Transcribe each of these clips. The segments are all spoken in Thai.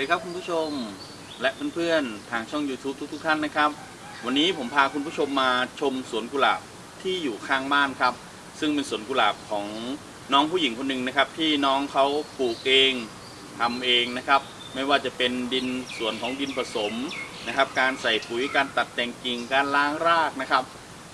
วัสดีครับคุณผู้ชมและเพื่อนๆทางช่อง YouTube ทุกๆท่านนะครับ วันนี้ผมพาคุณผู้ชมมาชมสวนกุหลาบที่อยู่ข้างบ้านครับ ซึ่งเป็นสวนกุหลาบของน้องผู้หญิงคนหนึ่งนะครับ ที่น้องเขาปลูกเองทำเองนะครับ ไม่ว่าจะเป็นดินส่วนของดินผสมนะครับ การใส่ปุ๋ยการตัดแต่งกิ่งการล้างรากนะครับ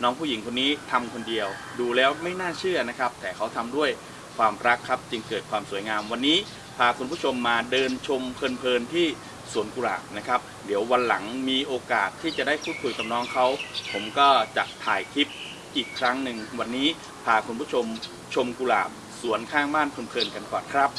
น้องผู้หญิงคนนี้ทำคนเดียว ดูแล้วไม่น่าเชื่อนะครับ แต่เขาทำด้วยความรักครับจึงเกิดความสวยงามวันนี้ พาคุณผู้ชมมาเดินชมเพลินๆที่สวนกุหลาบนะครับ เดี๋ยววันหลังมีโอกาสที่จะได้พูดคุยกับน้องเขา ผมก็จะถ่ายคลิปอีกครั้งหนึ่ง วันนี้พาคุณผู้ชมชมกุหลาบสวนข้างบ้านเพลินๆกันก่อนครับ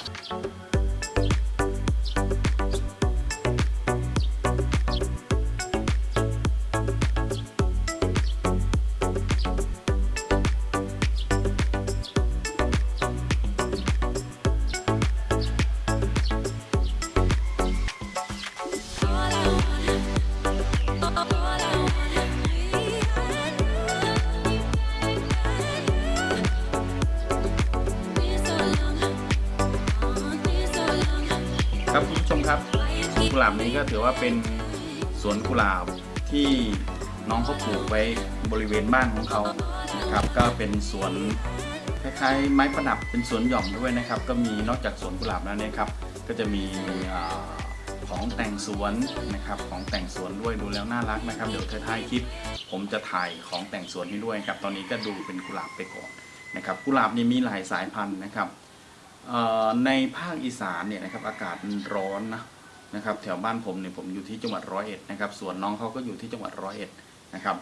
ครับสวนกุหลาบนี้ก็ถือว่าเป็นสวนกุหลาบที่น้องเขาปลูกไว้บริเวณบ้านของเขานะครับ ก็เป็นสวนคล้ายๆไม้ประดับเป็นสวนหย่อมด้วยนะครับ ก็มีนอกจากสวนกุหลาบแล้วเนี่ยครับ ก็จะมีของแต่งสวนนะครับของแต่งสวนด้วยดูแล้วน่ารักนะครับ เดี๋ยวท้ายคลิป ผมจะถ่ายของแต่งสวนให้ด้วยครับ ตอนนี้ก็ดูเป็นกุหลาบไปก่อนนะครับ กุหลาบนี่มีหลายสายพันธุ์นะครับ ในภาคอีสานเนี่ยนะครับอากาศมันร้อนนะนะครับแถวบ้านผมเนี่ยผมอยู่ที่จังหวัดร้อยเอ็ดนะครับส่วนน้องเขาก็อยู่ที่จังหวัดร้อยเอ็ดนะครับ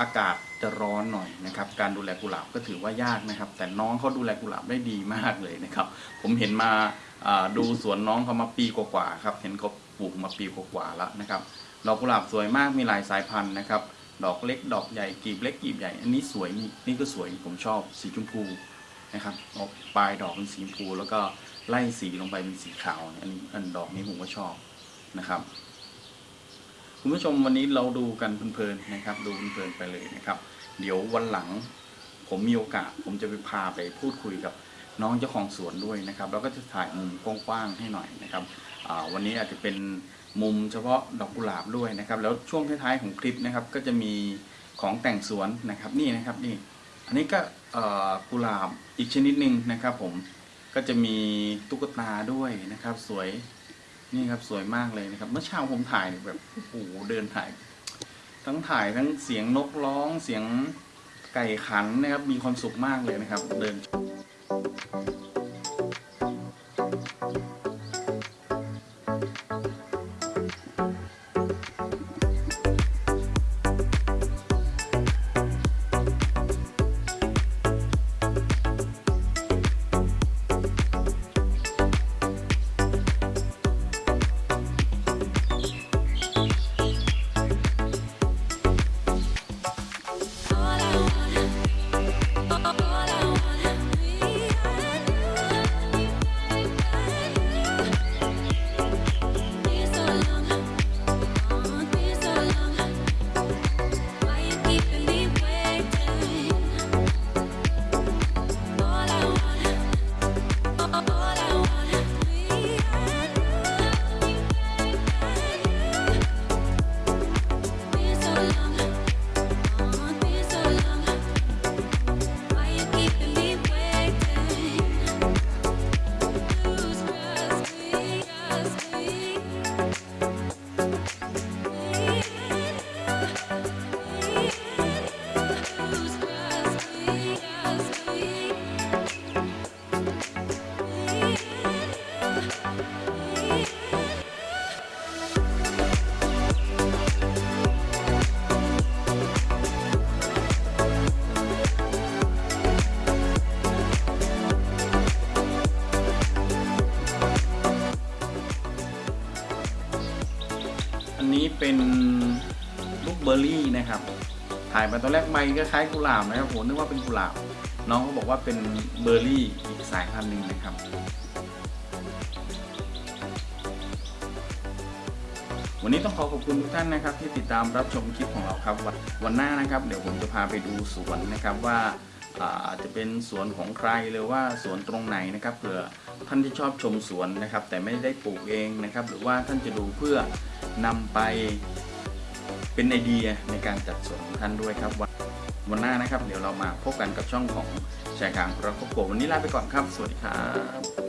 อากาศจะร้อนหน่อยนะครับการดูแลกุหลาบก็ถือว่ายากนะครับ แต่น้องเขาดูแลกุหลาบได้ดีมากเลยนะครับ ผมเห็นมาดูสวนน้องเขามาปีกว่าๆครับเห็นเขาปลูกมาปีกว่าๆแล้วนะครับดอกกุหลาบสวยมากมีหลายสายพันธุ์นะครับ ดอกเล็กดอกใหญ่กีบเล็กกีบใหญ่ อันนี้สวยนี่นี่ก็สวยผมชอบสีชมพู นะครับออกปลายดอกเป็นสีชมพูแล้วก็ไล่สีลงไปเป็นสีขาวอันนี้อันดอกนี้ผมก็ชอบนะครับคุณผู้ชมวันนี้เราดูกันเพลินๆนะครับ ดูเพลินๆไปเลยนะครับ เดี๋ยววันหลังผมมีโอกาส ผมจะไปพาไปพูดคุยกับน้องเจ้าของสวนด้วยนะครับ แล้วก็จะถ่ายมุมกว้างๆให้หน่อยนะครับวันนี้อาจจะเป็นมุมเฉพาะดอกกุหลาบด้วยนะครับ แล้วช่วงท้ายๆของคลิปนะครับ ก็จะมีของแต่งสวนนะครับ นี่นะครับนี่ อันนี้ก็ กุหลาบอีกชนิดหนึ่งนะครับ ผมก็จะมีตุ๊กตาด้วยนะครับ สวยนี่ครับสวยมากเลยนะครับ เมื่อเช้าผมถ่ายเนี่ยแบบโอ้โหเดินถ่าย ทั้งถ่ายทั้งเสียงนกร้องเสียงไก่ขันนะครับ มีความสุขมากเลยนะครับ เดินอัน เป็นลูกเบอร์รี่นะครับ ถ่ายมาตอนแรกใบก็คล้ายกุหลาบนะครับผมนึกว่าเป็นกุหลาบ น้องเขาบอกว่าเป็นเบอร์รี่อีกสายพันธุ์หนึ่งนะครับวันนี้ต้องขอขอบคุณทุกท่านนะครับที่ติดตามรับชมคลิปของเราครับวันหน้านะครับ เดี๋ยวผมจะพาไปดูสวนนะครับว่า อาจจะเป็นสวนของใครหรือว่าสวนตรงไหนนะครับเผื่อท่านที่ชอบชมสวนนะครับ แต่ไม่ได้ปลูกเองนะครับ หรือว่าท่านจะดูเพื่อนำไปเป็นไอเดียในการจัดสวนของท่านด้วยครับวันวันหน้านะครับ เดี๋ยวเรามาพบกันกับช่องของแชร์กลางเราครอบครัววันนี้ลาไปก่อนครับ สวัสดีครับ